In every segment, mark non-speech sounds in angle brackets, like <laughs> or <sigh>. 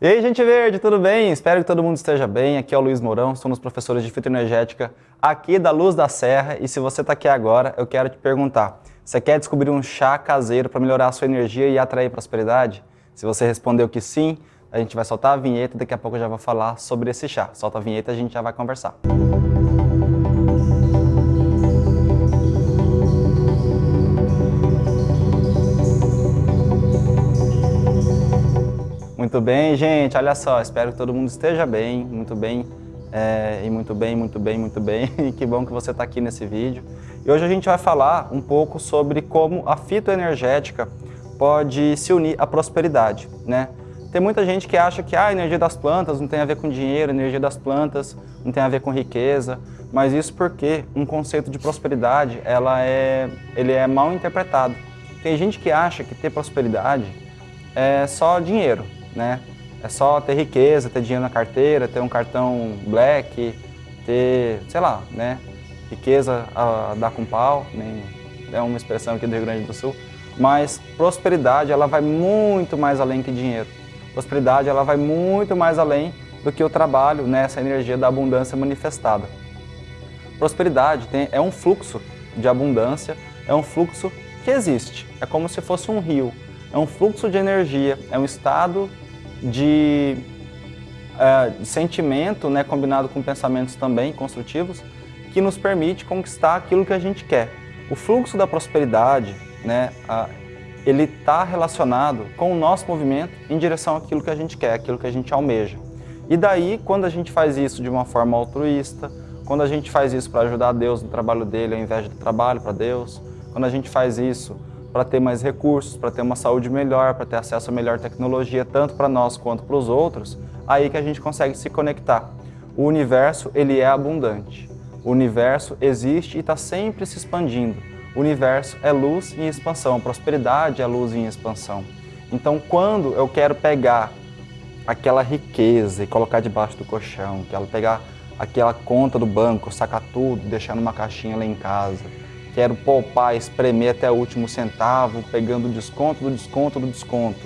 E aí, gente verde, tudo bem? Espero que todo mundo esteja bem. Aqui é o Luiz Mourão, somos professores de fitoenergética aqui da Luz da Serra. E se você está aqui agora, eu quero te perguntar, você quer descobrir um chá caseiro para melhorar a sua energia e atrair prosperidade? Se você respondeu que sim, a gente vai soltar a vinheta e daqui a pouco eu já vou falar sobre esse chá. Solta a vinheta e a gente já vai conversar. Muito bem, gente, olha só, espero que todo mundo esteja bem, muito bem, é, e muito bem, muito bem, muito bem, <laughs> que bom que você está aqui nesse vídeo. E hoje a gente vai falar um pouco sobre como a fitoenergética pode se unir à prosperidade, né? Tem muita gente que acha que ah, a energia das plantas não tem a ver com dinheiro, a energia das plantas não tem a ver com riqueza, mas isso porque um conceito de prosperidade ela é, ele é mal interpretado. Tem gente que acha que ter prosperidade é só dinheiro, né? É só ter riqueza, ter dinheiro na carteira, ter um cartão black, ter, sei lá, né? Riqueza a dar com pau, nem é uma expressão aqui do Rio Grande do Sul. Mas prosperidade, ela vai muito mais além que dinheiro. Prosperidade, ela vai muito mais além do que o trabalho, né? essa energia da abundância manifestada. Prosperidade tem, é um fluxo de abundância, é um fluxo que existe. É como se fosse um rio, é um fluxo de energia, é um estado de, de sentimento, né, combinado com pensamentos também construtivos, que nos permite conquistar aquilo que a gente quer. O fluxo da prosperidade, né, a, ele está relacionado com o nosso movimento em direção àquilo que a gente quer, aquilo que a gente almeja. E daí, quando a gente faz isso de uma forma altruísta, quando a gente faz isso para ajudar Deus no trabalho dele ao invés do trabalho para Deus, quando a gente faz isso para ter mais recursos, para ter uma saúde melhor, para ter acesso a melhor tecnologia, tanto para nós quanto para os outros, aí que a gente consegue se conectar. O universo, ele é abundante. O universo existe e está sempre se expandindo. O universo é luz em expansão, a prosperidade é luz em expansão. Então, quando eu quero pegar aquela riqueza e colocar debaixo do colchão, quero pegar aquela conta do banco, sacar tudo, deixar numa caixinha lá em casa, quero poupar, espremer até o último centavo, pegando desconto do desconto do desconto.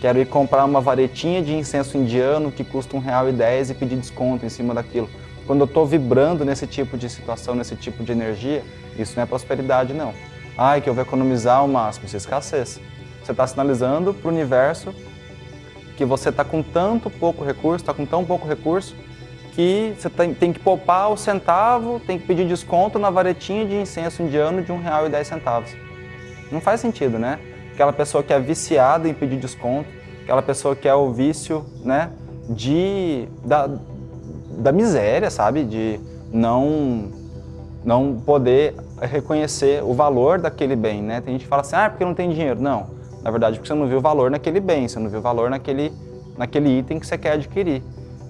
Quero ir comprar uma varetinha de incenso indiano que custa R$1,10 e pedir desconto em cima daquilo. Quando eu estou vibrando nesse tipo de situação, nesse tipo de energia, isso não é prosperidade, não. Ai, que eu vou economizar o máximo, isso é escassez. Você está sinalizando para o universo que você está com tanto pouco recurso, está com tão pouco recurso, que você tem, tem, que poupar o centavo, tem que pedir desconto na varetinha de incenso indiano de R$1,10. Não faz sentido, né? Aquela pessoa que é viciada em pedir desconto, aquela pessoa que é o vício né, de, da, da miséria, sabe? De não, não poder reconhecer o valor daquele bem, né? Tem gente que fala assim, ah, porque não tem dinheiro. Não, na verdade porque você não viu o valor naquele bem, você não viu o valor naquele, naquele item que você quer adquirir.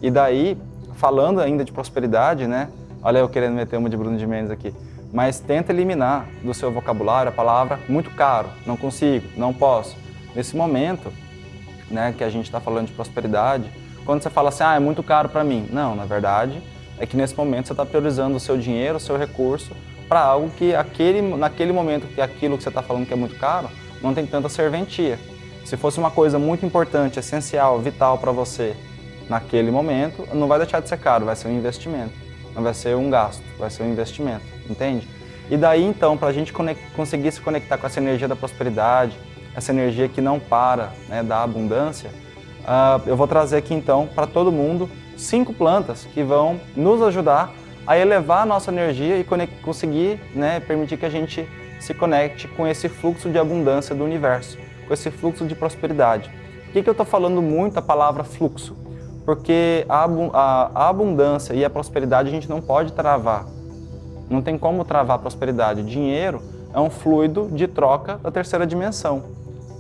E daí, falando ainda de prosperidade, né? Olha eu querendo meter uma de Bruno de Mendes aqui. Mas tenta eliminar do seu vocabulário a palavra muito caro, não consigo, não posso. Nesse momento, né, que a gente está falando de prosperidade, quando você fala assim, ah, é muito caro para mim. Não, na verdade, é que nesse momento você está priorizando o seu dinheiro, o seu recurso, para algo que aquele, naquele momento que aquilo que você está falando que é muito caro, não tem tanta serventia. Se fosse uma coisa muito importante, essencial, vital para você, naquele momento, não vai deixar de ser caro, vai ser um investimento. Não vai ser um gasto, vai ser um investimento, entende? E daí então, para a gente conseguir se conectar com essa energia da prosperidade, essa energia que não para, né, da abundância, uh, eu vou trazer aqui então para todo mundo cinco plantas que vão nos ajudar a elevar a nossa energia e conseguir né, permitir que a gente se conecte com esse fluxo de abundância do universo, com esse fluxo de prosperidade. Por que, que eu estou falando muito a palavra fluxo? Porque a, abundância e a prosperidade a gente não pode travar. Não tem como travar a prosperidade. Dinheiro é um fluido de troca da terceira dimensão.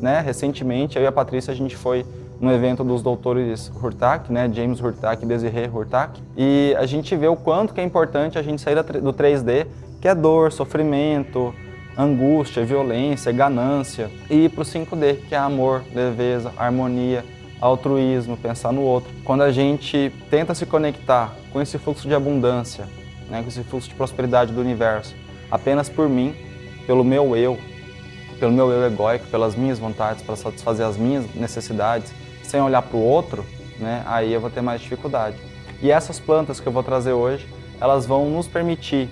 Né? Recentemente, eu e a Patrícia, a gente foi no evento dos doutores Hurtak, né? James Hurtak e Desiree Hurtak, e a gente vê o quanto que é importante a gente sair do 3D, que é dor, sofrimento, angústia, violência, ganância, e ir para o 5D, que é amor, leveza, harmonia, altruísmo, pensar no outro. Quando a gente tenta se conectar com esse fluxo de abundância, né, com esse fluxo de prosperidade do universo, apenas por mim, pelo meu eu, pelo meu eu egóico, pelas minhas vontades, para satisfazer as minhas necessidades, sem olhar para o outro, né, aí eu vou ter mais dificuldade. E essas plantas que eu vou trazer hoje, elas vão nos permitir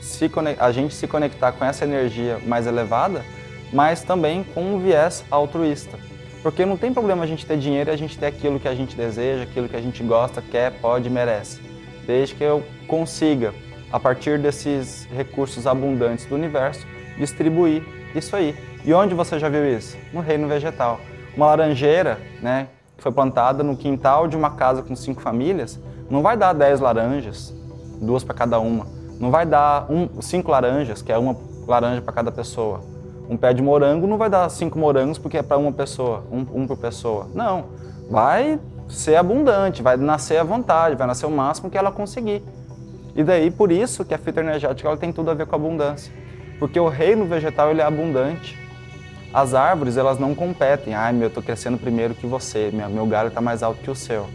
se, a gente se conectar com essa energia mais elevada, mas também com um viés altruísta. Porque não tem problema a gente ter dinheiro e a gente ter aquilo que a gente deseja, aquilo que a gente gosta, quer, pode, merece. Desde que eu consiga, a partir desses recursos abundantes do universo, distribuir isso aí. E onde você já viu isso? No reino vegetal. Uma laranjeira, né, que foi plantada no quintal de uma casa com cinco famílias, não vai dar 10 laranjas, duas para cada uma. Não vai dar um, cinco laranjas, que é uma laranja para cada pessoa. Um pé de morango não vai dar cinco morangos porque é para uma pessoa, um, um por pessoa. Não, vai ser abundante, vai nascer à vontade, vai nascer o máximo que ela conseguir. E daí, por isso que a fitoenergética ela tem tudo a ver com a abundância. Porque o reino vegetal ele é abundante. As árvores, elas não competem. Ai, meu, eu estou crescendo primeiro que você, meu, meu galho está mais alto que o seu.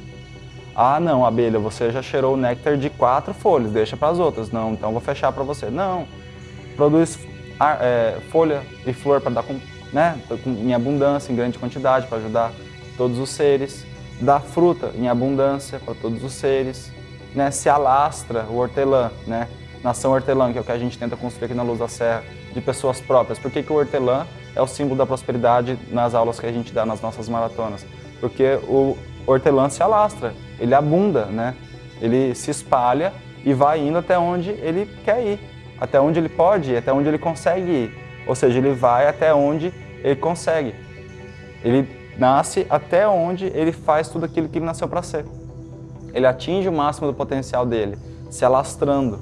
Ah, não, abelha, você já cheirou o néctar de quatro folhas, deixa para as outras. Não, então vou fechar para você. Não, produz é, folha e flor para dar com, né, em abundância, em grande quantidade, para ajudar todos os seres. Dá fruta em abundância para todos os seres. Né, se alastra o hortelã, né, nação hortelã, que é o que a gente tenta construir aqui na Luz da Serra, de pessoas próprias. Por que, que o hortelã é o símbolo da prosperidade nas aulas que a gente dá nas nossas maratonas? Porque o hortelã se alastra, ele abunda, né? Ele se espalha e vai indo até onde ele quer ir, até onde ele pode até onde ele consegue ir. Ou seja, ele vai até onde ele consegue. Ele nasce até onde ele faz tudo aquilo que ele nasceu para ser. Ele atinge o máximo do potencial dele, se alastrando.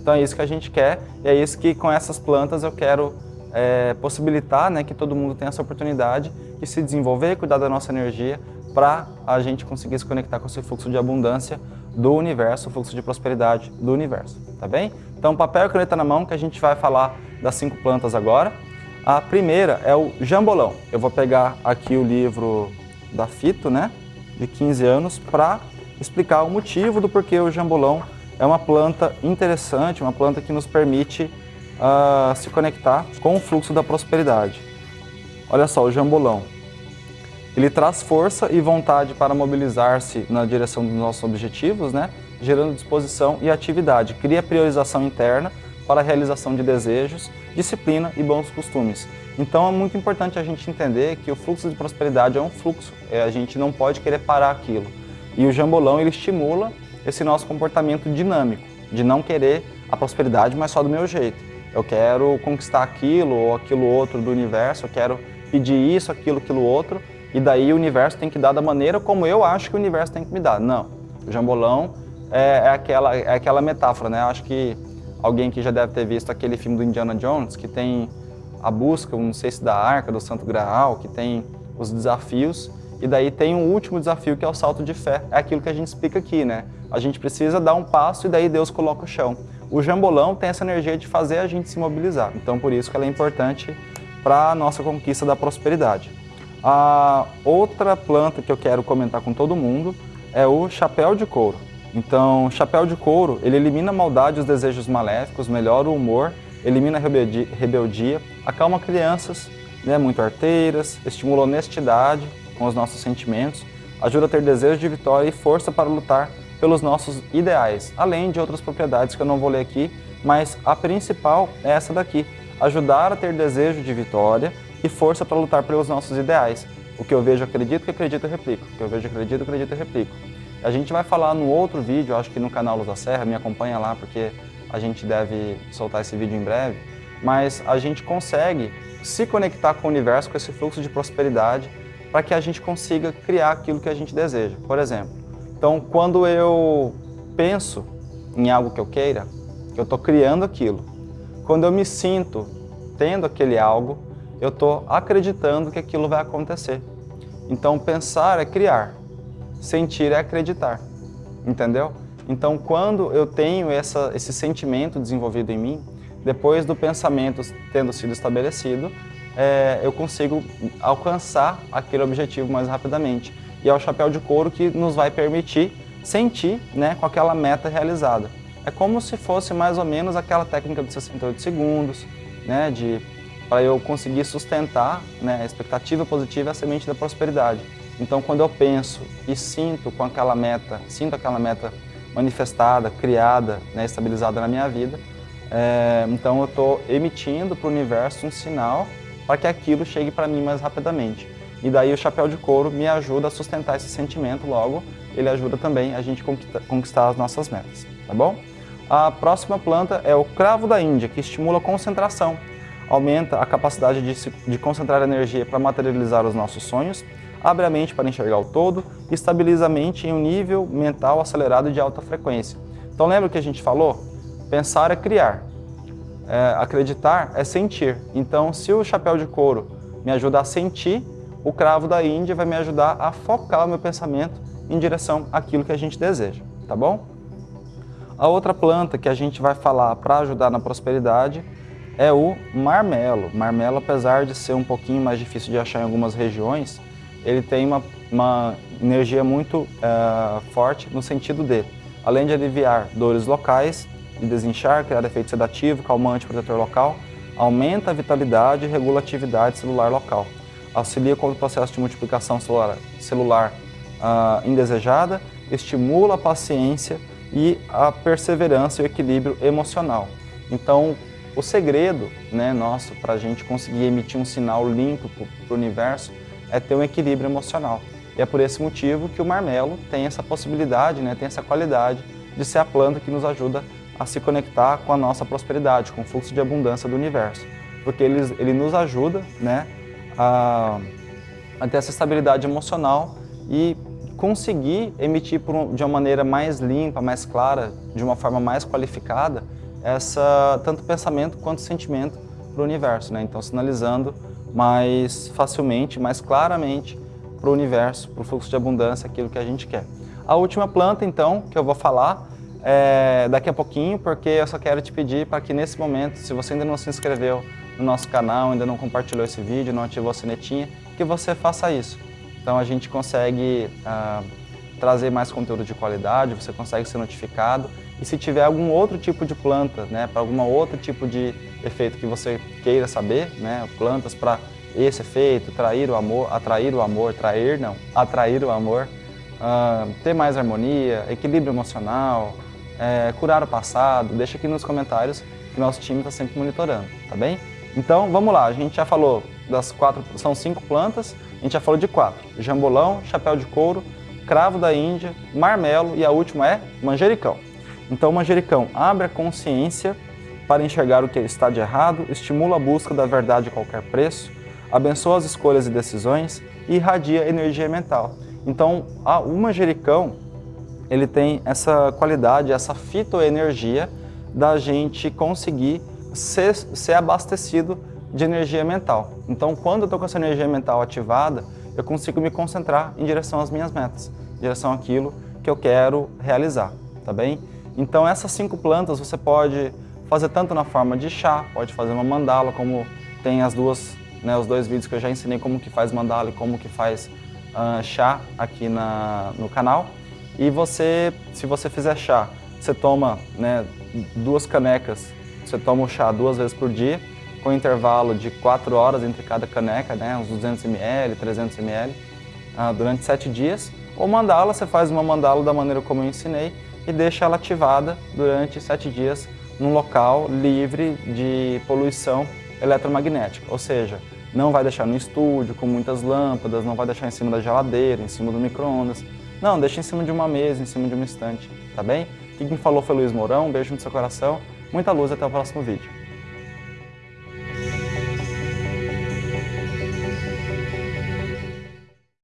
Então é isso que a gente quer e é isso que com essas plantas eu quero é, possibilitar né, que todo mundo tenha essa oportunidade de se desenvolver, cuidar da nossa energia, para a gente conseguir se conectar com esse fluxo de abundância do universo, o fluxo de prosperidade do universo, tá bem? Então, papel e caneta na mão que a gente vai falar das cinco plantas agora. A primeira é o jambolão. Eu vou pegar aqui o livro da Fito, né, de 15 anos, para explicar o motivo do porquê o jambolão é uma planta interessante, uma planta que nos permite uh, se conectar com o fluxo da prosperidade. Olha só, o jambolão. Ele traz força e vontade para mobilizar-se na direção dos nossos objetivos, né? gerando disposição e atividade. Cria priorização interna para a realização de desejos, disciplina e bons costumes. Então é muito importante a gente entender que o fluxo de prosperidade é um fluxo, é, a gente não pode querer parar aquilo. E o jambolão ele estimula esse nosso comportamento dinâmico, de não querer a prosperidade, mas só do meu jeito. Eu quero conquistar aquilo ou aquilo outro do universo, eu quero pedir isso, aquilo, aquilo outro, e daí o universo tem que dar da maneira como eu acho que o universo tem que me dar. Não, o jambolão é, é aquela, é aquela metáfora, né? Acho que alguém que já deve ter visto aquele filme do Indiana Jones, que tem a busca, não sei se da Arca, do Santo Graal, que tem os desafios, e daí tem um último desafio que é o salto de fé. É aquilo que a gente explica aqui, né? A gente precisa dar um passo e daí Deus coloca o chão. O jambolão tem essa energia de fazer a gente se mobilizar, então por isso que ela é importante para a nossa conquista da prosperidade. A outra planta que eu quero comentar com todo mundo é o chapéu de couro. Então, chapéu de couro, ele elimina a maldade e os desejos maléficos, melhora o humor, elimina a rebeldia, acalma crianças né, muito arteiras, estimula honestidade com os nossos sentimentos, ajuda a ter desejo de vitória e força para lutar pelos nossos ideais, além de outras propriedades que eu não vou ler aqui, mas a principal é essa daqui, ajudar a ter desejo de vitória e força para lutar pelos nossos ideais. O que eu vejo, acredito, que acredito, replico. O que eu vejo, acredito, acredito, replico. A gente vai falar no outro vídeo, acho que no canal Luz da Serra, me acompanha lá porque a gente deve soltar esse vídeo em breve, mas a gente consegue se conectar com o universo, com esse fluxo de prosperidade, para que a gente consiga criar aquilo que a gente deseja. Por exemplo, então quando eu penso em algo que eu queira, eu estou criando aquilo. Quando eu me sinto tendo aquele algo, eu estou acreditando que aquilo vai acontecer. Então, pensar é criar, sentir é acreditar, entendeu? Então, quando eu tenho essa, esse sentimento desenvolvido em mim, depois do pensamento tendo sido estabelecido, é, eu consigo alcançar aquele objetivo mais rapidamente. E é o chapéu de couro que nos vai permitir sentir né, com aquela meta realizada. É como se fosse mais ou menos aquela técnica de 68 segundos, né, de para eu conseguir sustentar né, a expectativa positiva e a semente da prosperidade. Então, quando eu penso e sinto com aquela meta, sinto aquela meta manifestada, criada, né, estabilizada na minha vida, é, então eu estou emitindo para o universo um sinal para que aquilo chegue para mim mais rapidamente. E daí o chapéu de couro me ajuda a sustentar esse sentimento, logo ele ajuda também a gente conquistar as nossas metas, tá bom? A próxima planta é o cravo da Índia, que estimula a concentração, aumenta a capacidade de, se, de concentrar energia para materializar os nossos sonhos, abre a mente para enxergar o todo e estabiliza a mente em um nível mental acelerado de alta frequência. Então lembra o que a gente falou? Pensar é criar, é, acreditar é sentir. Então se o chapéu de couro me ajuda a sentir, o cravo da Índia vai me ajudar a focar o meu pensamento em direção àquilo que a gente deseja, tá bom? A outra planta que a gente vai falar para ajudar na prosperidade é o marmelo. Marmelo, apesar de ser um pouquinho mais difícil de achar em algumas regiões, ele tem uma, uma energia muito uh, forte no sentido de, além de aliviar dores locais e desinchar, criar efeito sedativo, calmante, protetor local, aumenta a vitalidade e regula a atividade celular local. Auxilia contra o processo de multiplicação celular, celular uh, indesejada, estimula a paciência e a perseverança e o equilíbrio emocional. Então, o segredo né, nosso para a gente conseguir emitir um sinal limpo para o universo é ter um equilíbrio emocional. E é por esse motivo que o marmelo tem essa possibilidade, né, tem essa qualidade de ser a planta que nos ajuda a se conectar com a nossa prosperidade, com o fluxo de abundância do universo. Porque ele, ele nos ajuda né, a, a ter essa estabilidade emocional e conseguir emitir de uma maneira mais limpa, mais clara, de uma forma mais qualificada, essa tanto pensamento quanto sentimento para o universo. Né? Então, sinalizando mais facilmente, mais claramente para o universo, para o fluxo de abundância, aquilo que a gente quer. A última planta, então, que eu vou falar é daqui a pouquinho, porque eu só quero te pedir para que nesse momento, se você ainda não se inscreveu no nosso canal, ainda não compartilhou esse vídeo, não ativou a sinetinha, que você faça isso. Então a gente consegue ah, trazer mais conteúdo de qualidade, você consegue ser notificado e se tiver algum outro tipo de planta, né, para algum outro tipo de efeito que você queira saber, né, plantas para esse efeito, trair o amor, atrair o amor, trair não, atrair o amor, uh, ter mais harmonia, equilíbrio emocional, é, curar o passado, deixa aqui nos comentários que nosso time está sempre monitorando, tá bem? Então vamos lá, a gente já falou das quatro, são cinco plantas, a gente já falou de quatro, jambolão, chapéu de couro, cravo da Índia, marmelo e a última é manjericão. Então, o manjericão abre a consciência para enxergar o que está de errado, estimula a busca da verdade a qualquer preço, abençoa as escolhas e decisões e irradia energia mental. Então, o manjericão ele tem essa qualidade, essa fitoenergia da gente conseguir ser, ser abastecido de energia mental. Então, quando eu estou com essa energia mental ativada, eu consigo me concentrar em direção às minhas metas, em direção àquilo que eu quero realizar, tá bem? Então essas cinco plantas você pode fazer tanto na forma de chá, pode fazer uma mandala, como tem as duas, né, os dois vídeos que eu já ensinei como que faz mandala e como que faz uh, chá aqui na, no canal. E você, se você fizer chá, você toma né, duas canecas, você toma o chá duas vezes por dia, com intervalo de quatro horas entre cada caneca, né, uns 200 ml, 300 ml, durante sete dias. Ou mandala, você faz uma mandala da maneira como eu ensinei, e deixa ela ativada durante sete dias num local livre de poluição eletromagnética, ou seja, não vai deixar no estúdio com muitas lâmpadas, não vai deixar em cima da geladeira, em cima do micro-ondas, não, deixa em cima de uma mesa, em cima de uma estante, tá bem? Quem falou foi Luiz Mourão, um beijo no seu coração, muita luz até o próximo vídeo.